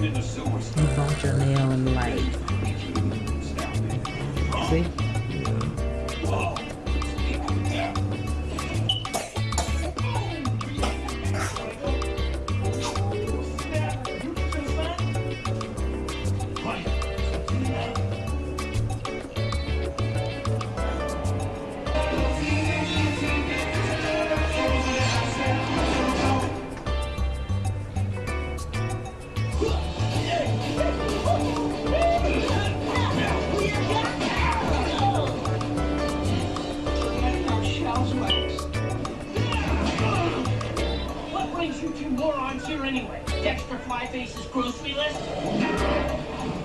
You bought your nail in the light. See? comes here anyway? Dexter Flyface's grocery list?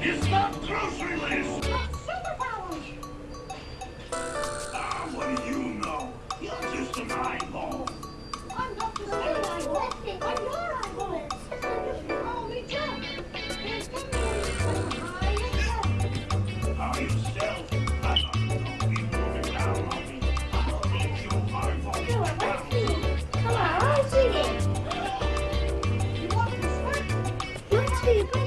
It's not grocery list! Happy birthday!